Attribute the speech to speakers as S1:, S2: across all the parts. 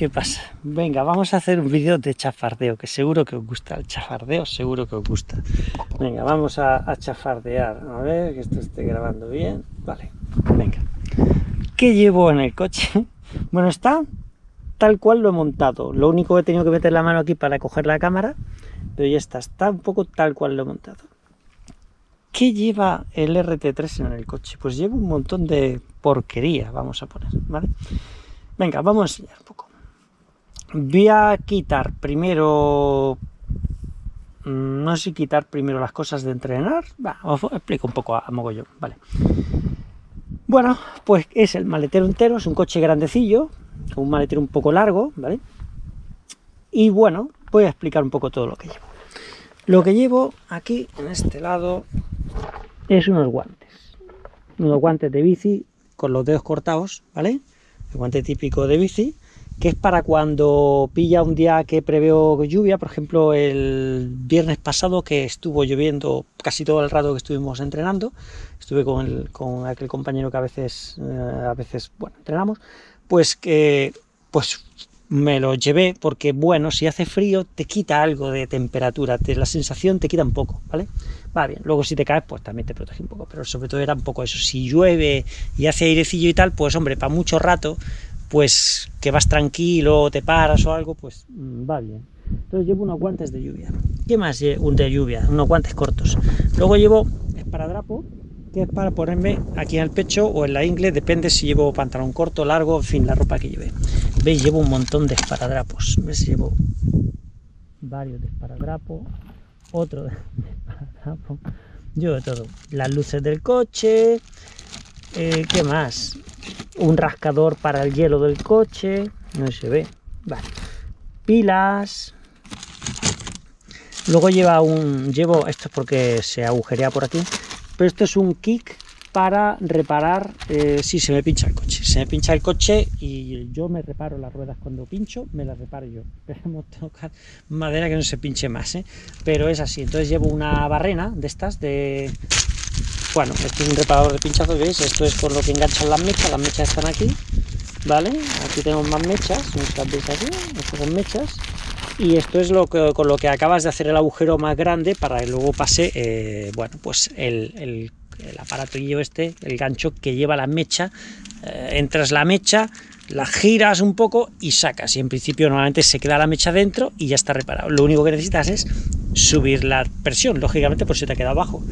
S1: ¿Qué pasa? Venga, vamos a hacer un vídeo de chafardeo, que seguro que os gusta. El chafardeo seguro que os gusta. Venga, vamos a, chafardear. A ver, que esto esté grabando bien. Vale, venga. ¿Qué llevo en el coche? Bueno, está tal cual lo he montado. Lo único que he tenido que meter la mano aquí para coger la cámara, pero ya está, está un poco tal cual lo he montado. ¿Qué lleva el RT3 en el coche? Pues lleva un montón de porquería, vamos a poner, ¿vale? Venga, vamos a enseñar un poco. Voy a quitar primero... Mm, no sé quitar primero las cosas de entrenar. Os explico un poco a, mogollón, vale. Bueno, pues es el maletero entero, es un coche grandecillo, un maletero un poco largo, ¿vale? Y bueno, voy a explicar un poco todo lo que llevo. Lo que llevo aquí, en este lado, es unos guantes. Unos guantes de bici con los dedos cortados, ¿vale? El guante típico de bici, que es para cuando pilla un día que preveo lluvia, por ejemplo el viernes pasado que estuvo lloviendo casi todo el rato que estuvimos entrenando, estuve con, con aquel compañero que a veces, eh, a veces bueno, entrenamos, pues que pues me lo llevé porque, bueno, si hace frío te quita algo de temperatura, te, la sensación te quita un poco, ¿vale? Va bien, luego si te caes, pues también te protege un poco, pero sobre todo era un poco eso, si llueve y hace airecillo y tal, pues hombre, para mucho rato, pues que vas tranquilo, te paras o algo, pues mm, va bien. Entonces llevo unos guantes de lluvia. ¿Qué más? Un de lluvia, unos guantes cortos. Luego llevo esparadrapo, que es para ponerme aquí en el pecho o en la ingle, depende si llevo pantalón corto, largo, en fin, la ropa que lleve. ¿Veis? Llevo un montón de esparadrapos. ¿Ves? Llevo varios de esparadrapo, otro de esparadrapo, llevo de todo. Las luces del coche, eh, ¿qué más? Un rascador para el hielo del coche, no se ve, vale. Pilas, Luego lleva un, llevo, esto es porque se agujerea por aquí, pero esto es un kick para reparar eh, si se me pincha el coche. Se me pincha el coche y yo me reparo las ruedas cuando pincho, me las reparo yo. Esperemos tocar madera que no se pinche más, ¿eh? pero es así. Entonces llevo una barrena de estas, de... Bueno, esto es un reparador de pinchazo, ¿veis? Esto es por lo que enganchan las mechas, las mechas están aquí, ¿vale? Aquí tenemos más mechas, estas veis aquí, estas son mechas, y esto es lo que, con lo que acabas de hacer el agujero más grande para que luego pase, eh, bueno, pues el, el, el, aparatillo este, el gancho que lleva la mecha, eh, entras la mecha, la giras un poco y sacas, y en principio normalmente se queda la mecha dentro y ya está reparado. Lo único que necesitas es subir la presión, lógicamente pues se te queda abajo.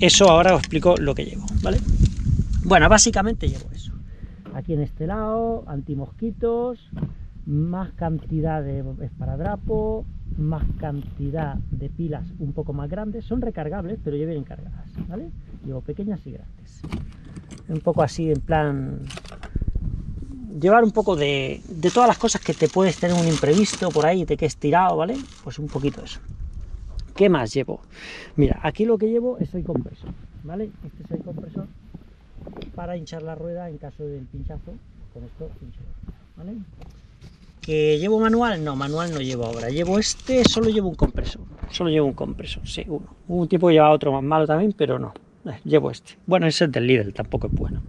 S1: Eso ahora os explico lo que llevo, ¿vale? Bueno, básicamente llevo eso. Aquí en este lado, antimosquitos, más cantidad de esparadrapo, más cantidad de pilas un poco más grandes, son recargables, pero ya vienen cargadas, ¿vale? Llevo pequeñas y grandes. Un poco así, en plan... Llevar un poco de, de todas las cosas que te puedes tener un imprevisto por ahí, te quedes tirado, ¿vale? Pues un poquito eso. ¿Qué más llevo? Mira, aquí lo que llevo es el compresor, ¿vale? Este es el compresor para hinchar la rueda en caso del pinchazo. Con ¿vale? ¿Que llevo manual? No, manual no llevo ahora. Llevo este, solo llevo un compresor. Solo llevo un compresor, sí. Hubo un tipo que llevaba otro más malo también, pero no. Eh, llevo este. Bueno, ese es del Lidl, tampoco es bueno.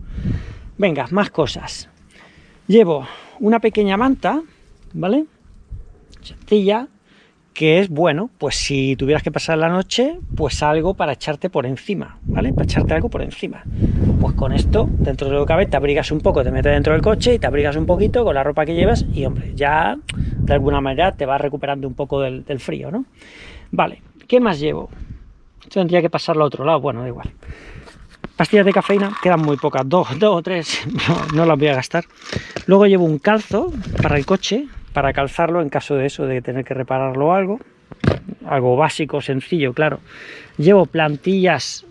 S1: Venga, más cosas. Llevo una pequeña manta, ¿vale? Sencilla, que es bueno, pues si tuvieras que pasar la noche, pues algo para echarte por encima, ¿vale? Para echarte algo por encima. Pues con esto, dentro de lo que te abrigas un poco, te metes dentro del coche y te abrigas un poquito con la ropa que llevas y, hombre, ya de alguna manera te vas recuperando un poco del, frío, ¿no? Vale, ¿qué más llevo? Esto tendría que pasarlo a otro lado, bueno, da igual. Pastillas de cafeína, quedan muy pocas, dos, dos o tres, no, no las voy a gastar. Luego llevo un calzo para el coche, para calzarlo en caso de eso, de tener que repararlo algo. Algo básico, sencillo, claro. Llevo plantillas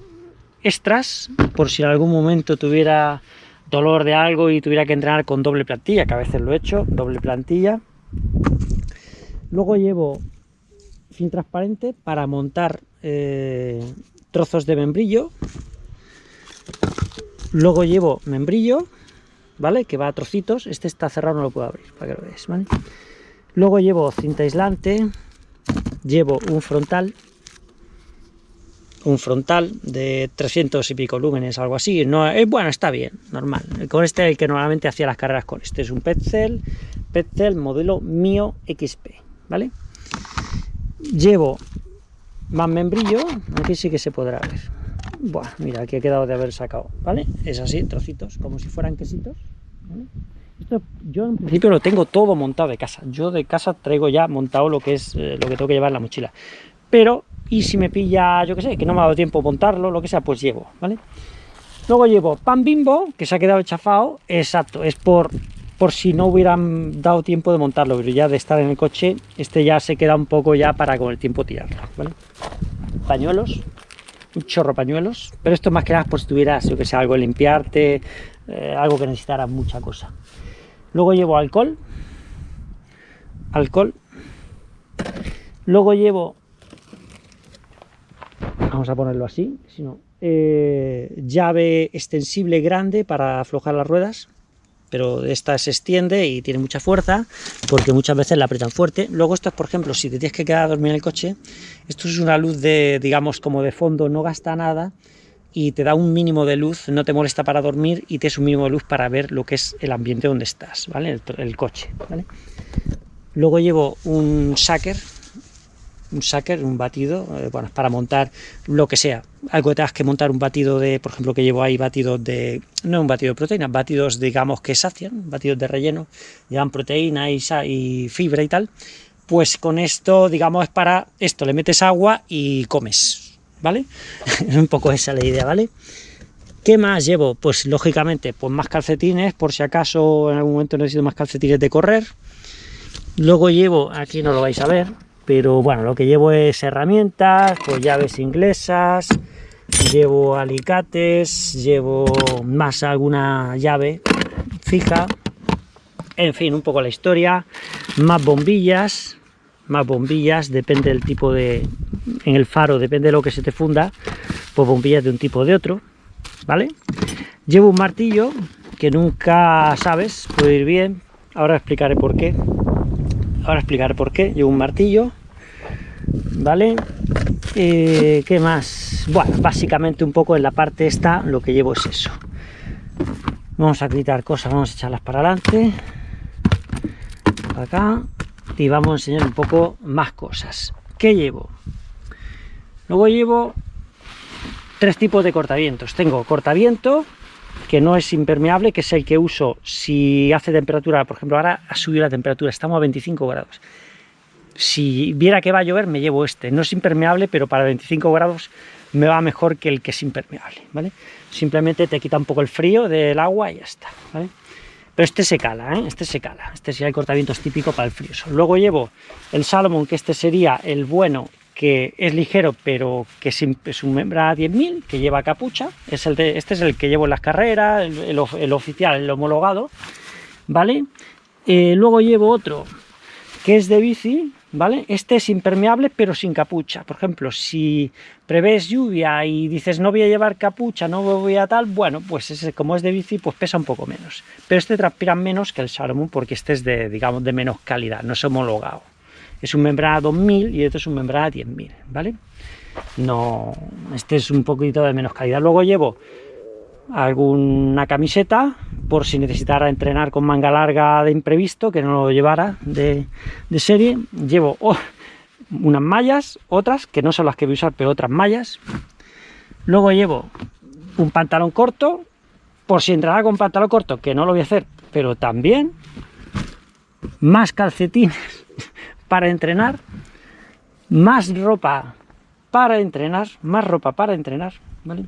S1: extras, por si en algún momento tuviera dolor de algo y tuviera que entrenar con doble plantilla, que a veces lo he hecho, doble plantilla. Luego llevo fin transparente para montar eh, trozos de membrillo. Luego llevo membrillo, ¿vale? Que va a trocitos, este está cerrado, no lo puedo abrir, para que lo veáis, ¿vale? Luego llevo cinta aislante, llevo un frontal, un frontal de 300 y pico lúmenes, algo así, no, es, bueno, está bien, normal, con este el que normalmente hacía las carreras con este, es un Petzl Petzl modelo Mio XP, ¿vale? Llevo más membrillo, aquí sí que se podrá ver. Buah, mira, aquí ha quedado de haber sacado, ¿vale? Es así, trocitos, como si fueran quesitos. Esto yo en principio lo tengo todo montado de casa. Yo de casa traigo ya montado lo que es eh, lo que tengo que llevar en la mochila. Pero, y si me pilla, yo qué sé, que no me ha dado tiempo montarlo, lo que sea, pues llevo, ¿vale? Luego llevo pan bimbo, que se ha quedado chafado, exacto, es por, por si no hubieran dado tiempo de montarlo, pero ya de estar en el coche, este ya se queda un poco ya para con el tiempo tirarlo, ¿vale? Pañuelos, chorro pañuelos, pero esto más que nada por si tuvieras, yo que sé, algo limpiarte, eh, algo que necesitara mucha cosa. Luego llevo alcohol, alcohol, luego llevo, vamos a ponerlo así, si no, eh, llave extensible grande para aflojar las ruedas, pero esta se extiende y tiene mucha fuerza, porque muchas veces la aprietan fuerte. Luego esto es, por ejemplo, si te tienes que quedar a dormir en el coche, esto es una luz de, digamos, como de fondo, no gasta nada, y te da un mínimo de luz, no te molesta para dormir y te es un mínimo de luz para ver lo que es el ambiente donde estás, ¿vale? El, coche. Luego llevo un shaker, un shaker, un batido, eh, bueno, para montar lo que sea, algo que tengas que montar un batido de, por ejemplo, que llevo ahí batidos de, no un batido de proteína, batidos, digamos, que sacian, batidos de relleno, llevan proteína y, y fibra y tal, pues con esto, digamos, es para esto, le metes agua y comes, ¿vale? un poco esa la idea, ¿vale? ¿Qué más llevo? Pues lógicamente, pues más calcetines, por si acaso en algún momento necesito más calcetines de correr. Luego llevo, aquí no lo vais a ver, pero bueno, lo que llevo es herramientas, pues llaves inglesas, llevo alicates, llevo más alguna llave fija, en fin, un poco la historia, más bombillas, más bombillas, depende del tipo de, en el faro, depende de lo que se te funda, pues bombillas de un tipo o de otro, ¿vale? Llevo un martillo que nunca sabes, puede ir bien, ahora explicaré por qué, ahora explicaré por qué, llevo un martillo, ¿vale? Eh, ¿Qué más? Bueno, básicamente un poco en la parte esta lo que llevo es eso. Vamos a quitar cosas, vamos a echarlas para adelante, acá, y vamos a enseñar un poco más cosas. ¿Qué llevo? Luego llevo tres tipos de cortavientos. Tengo cortaviento, que no es impermeable, que es el que uso si hace temperatura, por ejemplo, ahora ha subido la temperatura, estamos a 25 grados. Si viera que va a llover, me llevo este. No es impermeable, pero para 25 grados me va mejor que el que es impermeable, ¿vale? Simplemente te quita un poco el frío del agua y ya está. Pero este se cala, ¿eh? Este se cala. Este sería el cortavientos típico para el frío. Luego llevo el Salomon, que este sería el bueno, que es ligero, pero que es un membrana 10.000, que lleva capucha. Es el de, este es el que llevo en las carreras, el, oficial, el homologado, ¿vale? Eh, luego llevo otro que es de bici, ¿vale? Este es impermeable, pero sin capucha. Por ejemplo, si prevés lluvia y dices no voy a llevar capucha, no voy a tal, bueno, pues ese, como es de bici, pues pesa un poco menos. Pero este transpira menos que el Salomon porque este es de, digamos, de menos calidad, no es homologado. Es un membrana 2000 y este es un membrana 10000, ¿vale? No, este es un poquito de menos calidad. Luego llevo alguna camiseta por si necesitara entrenar con manga larga de imprevisto, que no lo llevara de, serie. Llevo unas mallas, otras, que no son las que voy a usar, pero otras mallas. Luego llevo un pantalón corto, por si entrara con pantalón corto, que no lo voy a hacer, pero también más calcetines para entrenar, más ropa para entrenar, más ropa para entrenar, ¿vale?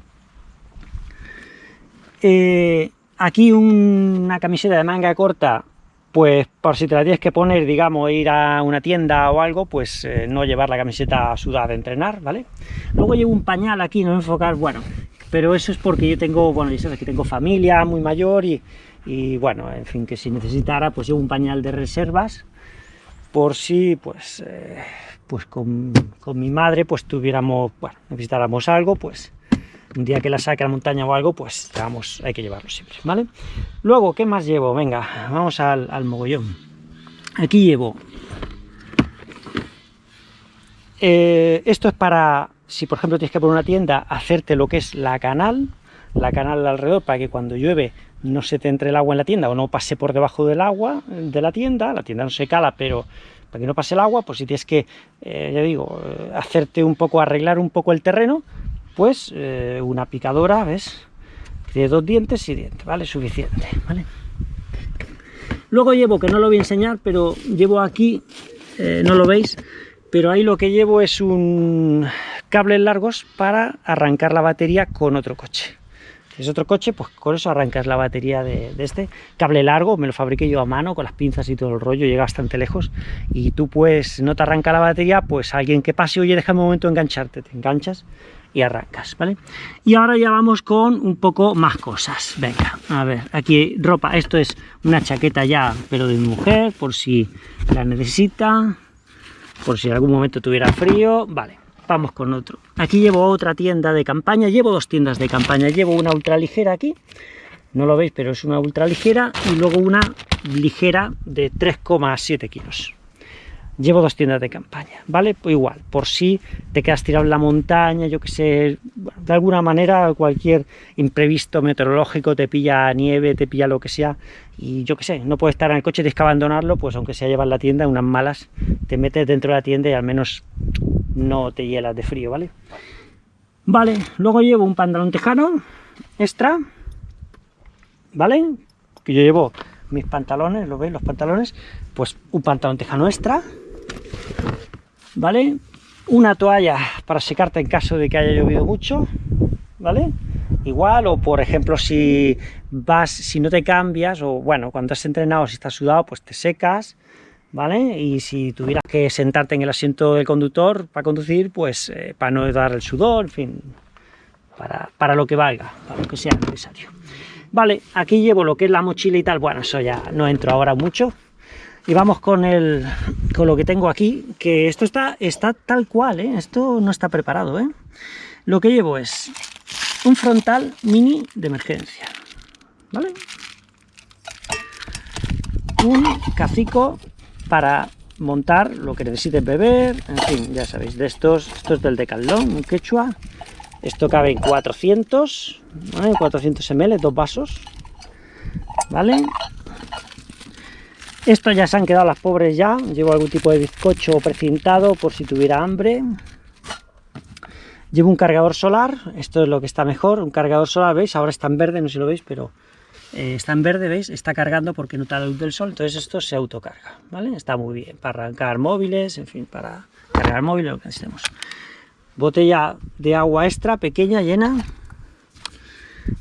S1: Eh, aquí una camiseta de manga corta, pues por si te la tienes que poner, digamos, ir a una tienda o algo, pues eh, no llevar la camiseta sudada de entrenar, ¿vale? Luego llevo un pañal aquí, no enfocar, bueno, pero eso es porque yo tengo, bueno, ya sabes que tengo familia muy mayor y, y bueno, en fin, que si necesitara, pues llevo un pañal de reservas, por si, pues, eh, pues con, con, mi madre, pues tuviéramos, bueno, necesitáramos algo, pues un día que la saque a la montaña o algo, pues vamos, hay que llevarlo siempre, ¿vale? Luego, ¿qué más llevo? Venga, vamos al, mogollón. Aquí llevo... Eh, esto es para, si por ejemplo tienes que poner una tienda, hacerte lo que es la canal, la canal alrededor, para que cuando llueve no se te entre el agua en la tienda o no pase por debajo del agua de la tienda, la tienda no se cala, pero para que no pase el agua, pues si tienes que, eh, ya digo, eh, hacerte un poco, arreglar un poco el terreno, pues eh, una picadora, ¿ves? De dos dientes y dientes, ¿vale? Suficiente, ¿vale? Luego llevo, que no lo voy a enseñar, pero llevo aquí, no lo veis, pero ahí lo que llevo es un cables largos para arrancar la batería con otro coche es otro coche, pues con eso arrancas la batería de, este. Cable largo, me lo fabriqué yo a mano, con las pinzas y todo el rollo, llega bastante lejos. Y tú pues, no te arranca la batería, pues alguien que pase, oye, déjame un momento engancharte, te enganchas y arrancas, ¿vale? Y ahora ya vamos con un poco más cosas. Venga, a ver, aquí ropa, esto es una chaqueta ya, pero de mujer, por si la necesita, por si en algún momento tuviera frío, vale vamos con otro. Aquí llevo otra tienda de campaña, llevo dos tiendas de campaña, llevo una ultra ligera aquí, no lo veis, pero es una ultra ligera, y luego una ligera de 3,7 kilos. Llevo dos tiendas de campaña, ¿vale? Pues igual, por si te quedas tirado en la montaña, yo que sé, de alguna manera cualquier imprevisto meteorológico te pilla nieve, te pilla lo que sea, y yo que sé, no puedes estar en el coche, tienes que abandonarlo, pues aunque sea llevar la tienda, unas malas, te metes dentro de la tienda y al menos no te hielas de frío, ¿vale? Vale, luego llevo un pantalón tejano extra, ¿vale? Que yo llevo mis pantalones, ¿lo veis? Los pantalones, pues un pantalón tejano extra, ¿vale? Una toalla para secarte en caso de que haya llovido mucho, ¿vale? Igual, o por ejemplo, si vas, si no te cambias, o bueno, cuando has entrenado, si estás sudado, pues te secas, ¿vale? Y si tuvieras que sentarte en el asiento del conductor para conducir, pues eh, para no dar el sudor, en fin, para, lo que valga, para lo que sea necesario. Vale, aquí llevo lo que es la mochila y tal, bueno, eso ya no entro ahora mucho. Y vamos con, el, con lo que tengo aquí, que esto está, está tal cual, ¿eh? esto no está preparado. ¿eh? Lo que llevo es un frontal mini de emergencia, ¿vale? Un cacico para montar lo que necesiten beber, en fin, ya sabéis, de estos, esto es del Decathlon, un quechua, esto cabe en 400, 400 ml, dos vasos, ¿vale? Esto ya se han quedado las pobres ya, llevo algún tipo de bizcocho precintado por si tuviera hambre. Llevo un cargador solar, esto es lo que está mejor, un cargador solar, ¿veis? Ahora está en verde, no sé si lo veis, pero eh, está en verde, ¿veis? Está cargando porque nota la luz del sol, entonces esto se autocarga, ¿vale? Está muy bien para arrancar móviles, en fin, para cargar móviles, lo que necesitemos. Botella de agua extra, pequeña, llena.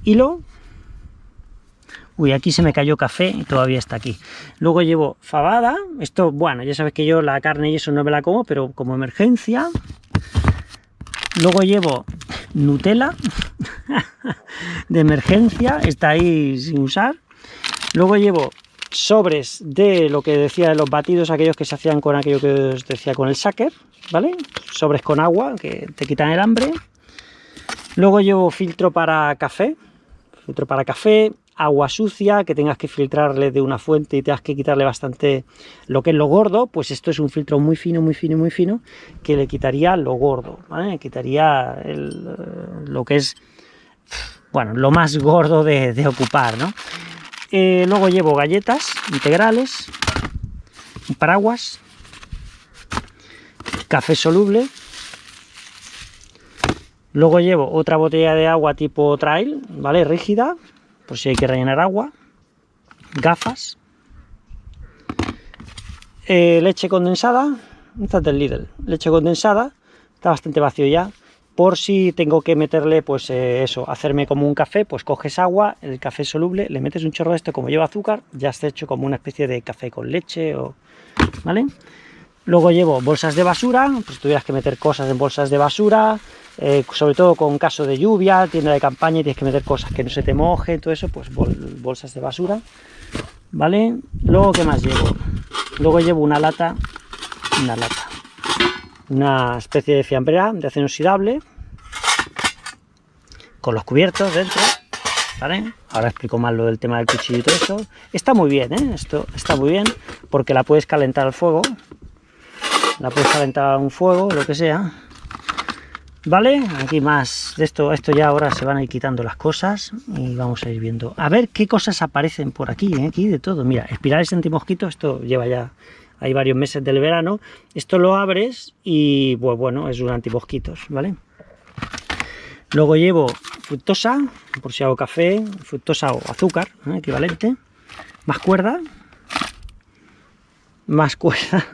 S1: Hilo. Uy, aquí se me cayó café y todavía está aquí. Luego llevo fabada. Esto, bueno, ya sabes que yo la carne y eso no me la como, pero como emergencia. Luego llevo Nutella de emergencia, está ahí sin usar. Luego llevo sobres de lo que decía de los batidos, aquellos que se hacían con aquello que os decía con el shaker, ¿vale? Sobres con agua, que te quitan el hambre. Luego llevo filtro para café, filtro para café, agua sucia, que tengas que filtrarle de una fuente y tengas que quitarle bastante lo que es lo gordo, pues esto es un filtro muy fino, muy fino, muy fino, que le quitaría lo gordo, quitaría lo que es, bueno, lo más gordo de, ocupar, ¿no? Eh, luego llevo galletas integrales, paraguas, café soluble, luego llevo otra botella de agua tipo trail, ¿vale? Rígida, por si hay que rellenar agua, gafas, eh, leche condensada, esta es del Lidl, leche condensada, está bastante vacío ya, por si tengo que meterle, pues eh, eso, hacerme como un café, pues coges agua, el café soluble, le metes un chorro de esto, como lleva azúcar, ya está hecho como una especie de café con leche, o, ¿vale? Luego llevo bolsas de basura, pues tuvieras que meter cosas en bolsas de basura, eh, sobre todo con caso de lluvia, tienda de campaña y tienes que meter cosas que no se te mojen, todo eso, pues bolsas de basura, ¿vale? Luego, ¿qué más llevo? Luego llevo una lata, una lata, una especie de fiambrera de acero oxidable, con los cubiertos dentro, ¿vale? Ahora explico más lo del tema del cuchillo y todo eso. Está muy bien, ¿eh? Esto está muy bien, porque la puedes calentar al fuego, la puedes calentar a un fuego, lo que sea. ¿Vale? Aquí más de esto, esto ya ahora se van a ir quitando las cosas y vamos a ir viendo. A ver qué cosas aparecen por aquí, ¿eh? aquí de todo. Mira, espirales antimosquito, esto lleva ya, hay varios meses del verano. Esto lo abres y, pues bueno, es un antimosquitos, ¿vale? Luego llevo fructosa, por si hago café, fructosa o azúcar, ¿eh? equivalente. Más cuerda. Más cuerda.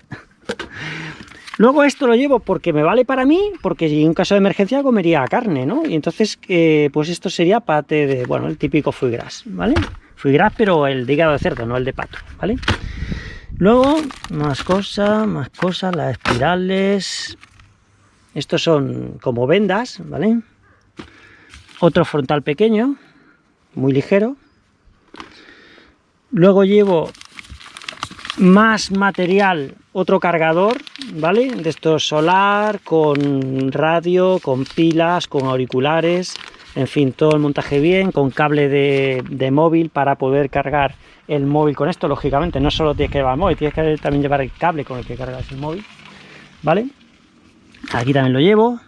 S1: Luego esto lo llevo porque me vale para mí, porque si en caso de emergencia comería carne, ¿no? Y entonces, eh, pues esto sería pate de, bueno, el típico foie gras, ¿vale? Foie gras, pero el de hígado de cerdo, no el de pato, ¿vale? Luego, más cosas, más cosas, las espirales. Estos son como vendas, ¿vale? Otro frontal pequeño, muy ligero. Luego llevo más material, otro cargador, ¿vale? De esto solar, con radio, con pilas, con auriculares, en fin, todo el montaje bien, con cable de, móvil para poder cargar el móvil con esto, lógicamente, no solo tienes que llevar el móvil, tienes que también llevar el cable con el que cargas el móvil, ¿vale? Aquí también lo llevo.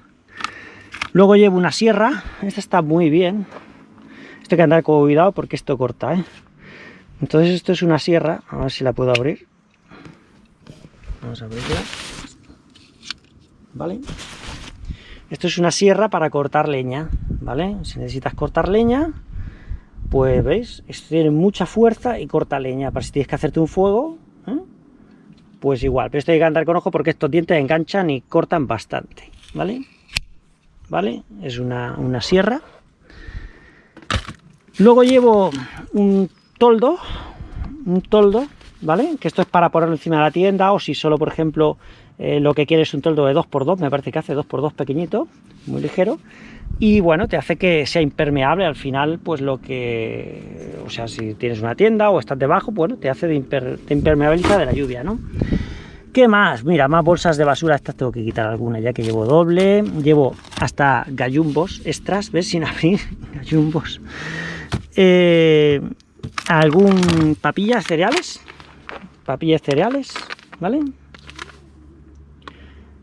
S1: Luego llevo una sierra, esta está muy bien. Esto hay que andar con cuidado porque esto corta, ¿eh? Entonces esto es una sierra, a ver si la puedo abrir. Vamos a abrirla. ¿Vale? Esto es una sierra para cortar leña, ¿vale? Si necesitas cortar leña, pues veis, esto tiene mucha fuerza y corta leña. Para si tienes que hacerte un fuego, ¿eh? pues igual. Pero esto hay que andar con ojo porque estos dientes enganchan y cortan bastante, ¿vale? ¿Vale? Es una, una sierra. Luego llevo un toldo, un toldo, ¿vale? Que esto es para ponerlo encima de la tienda o si solo, por ejemplo, eh, lo que quieres es un toldo de 2x2, me parece que hace 2x2 pequeñito, muy ligero, y bueno, te hace que sea impermeable al final, pues lo que, o sea, si tienes una tienda o estás debajo, bueno, te hace de, imper, impermeabiliza de la lluvia, ¿no? ¿Qué más? Mira, más bolsas de basura, estas tengo que quitar algunas ya que llevo doble, llevo hasta gallumbos extras, ¿ves? Sin abrir, gallumbos. Eh, algún papillas cereales, papillas cereales, ¿vale?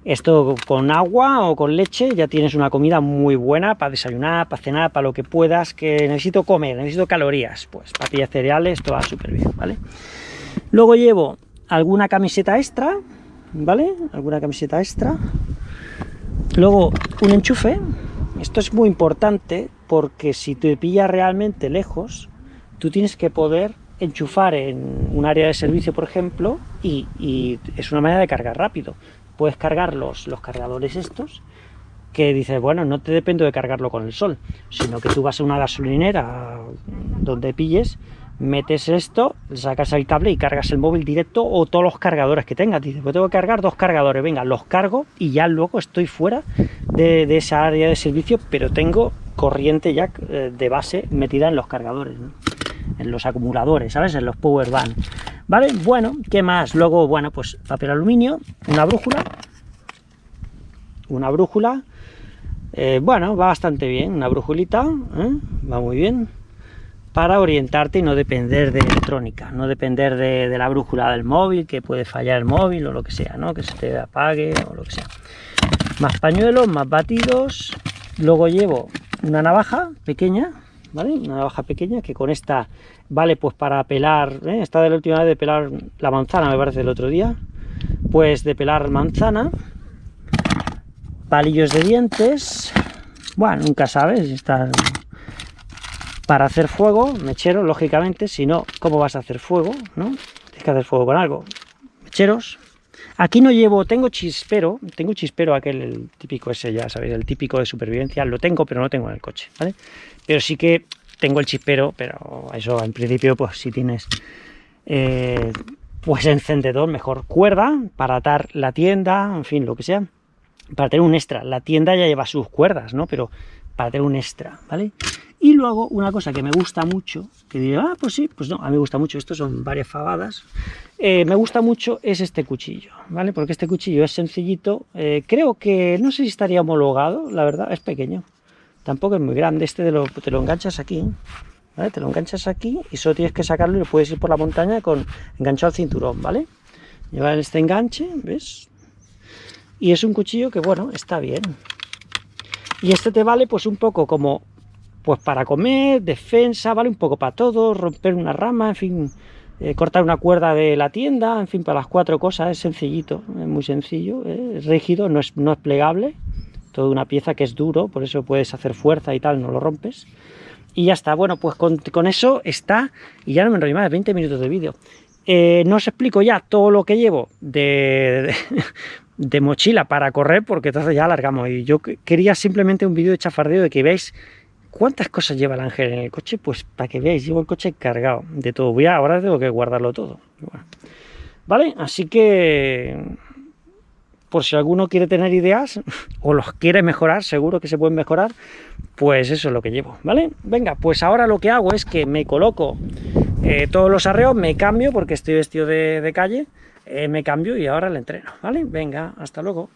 S1: Esto con agua o con leche ya tienes una comida muy buena para desayunar, para cenar, para lo que puedas, que necesito comer, necesito calorías, pues papillas cereales, esto va súper bien, ¿vale? Luego llevo alguna camiseta extra, ¿vale? Alguna camiseta extra. Luego un enchufe, esto es muy importante porque si te pilla realmente lejos, tú tienes que poder enchufar en un área de servicio, por ejemplo, y, es una manera de cargar rápido. Puedes cargar los, los cargadores estos, que dices, bueno, no te dependo de cargarlo con el sol, sino que tú vas a una gasolinera donde pilles, metes esto, sacas el cable y cargas el móvil directo o todos los cargadores que tengas. Dices, pues tengo que cargar dos cargadores, venga, los cargo y ya luego estoy fuera de, de esa área de servicio, pero tengo corriente ya eh, de base metida en los cargadores. En los acumuladores, ¿sabes? En los power bank. ¿Vale? Bueno, ¿qué más? Luego, bueno, pues papel aluminio, una brújula, una brújula, eh, bueno, va bastante bien, una brújulita, ¿eh? va muy bien, para orientarte y no depender de electrónica, no depender de, la brújula del móvil, que puede fallar el móvil o lo que sea, ¿no? Que se te apague o lo que sea. Más pañuelos, más batidos, luego llevo una navaja pequeña, ¿vale? Una navaja pequeña que con esta vale pues para pelar, ¿eh? esta de la última vez de pelar la manzana, me parece, el otro día, pues de pelar manzana, palillos de dientes, bueno, nunca sabes, está para hacer fuego, mechero, lógicamente, si no, ¿cómo vas a hacer fuego? ¿no? Tienes que hacer fuego con algo. Mecheros, Aquí no llevo, tengo chispero, tengo chispero aquel, el típico ese, ya sabéis, el típico de supervivencia, lo tengo, pero no tengo en el coche, ¿vale? Pero sí que tengo el chispero, pero eso en principio, pues si tienes, eh, pues encendedor, mejor cuerda para atar la tienda, en fin, lo que sea, para tener un extra. La tienda ya lleva sus cuerdas, ¿no? Pero para tener un extra, ¿vale? Y luego una cosa que me gusta mucho, que digo, ah, pues sí, pues no, a mí me gusta mucho, esto son varias favadas, eh, me gusta mucho es este cuchillo, ¿vale? Porque este cuchillo es sencillito, eh, creo que, no sé si estaría homologado, la verdad, es pequeño, tampoco es muy grande, este te lo, te lo enganchas aquí, ¿vale? Te lo enganchas aquí y solo tienes que sacarlo y lo puedes ir por la montaña con enganchado al cinturón, ¿vale? Lleva este enganche, ¿ves? Y es un cuchillo que, bueno, está bien, Y este te vale pues un poco como pues para comer, defensa, vale un poco para todo, romper una rama, en fin, eh, cortar una cuerda de la tienda, en fin, para las cuatro cosas, es sencillito, es muy sencillo, es rígido, no es, no es plegable, toda una pieza que es duro, por eso puedes hacer fuerza y tal, no lo rompes. Y ya está, bueno, pues con, eso está, y ya no me enrollo más, 20 minutos de vídeo. Eh, no os explico ya todo lo que llevo de, de, mochila para correr, porque entonces ya alargamos. Y yo quería simplemente un vídeo de chafardeo de que veáis cuántas cosas lleva el ángel en el coche, pues para que veáis, llevo el coche cargado de todo. Voy a, ahora tengo que guardarlo todo. ¿Vale? Así que por si alguno quiere tener ideas o los quiere mejorar, seguro que se pueden mejorar, pues eso es lo que llevo, ¿vale? Venga, pues ahora lo que hago es que me coloco eh, todos los arreos, me cambio porque estoy vestido de, calle, eh, me cambio y ahora le entreno, ¿vale? Venga, hasta luego.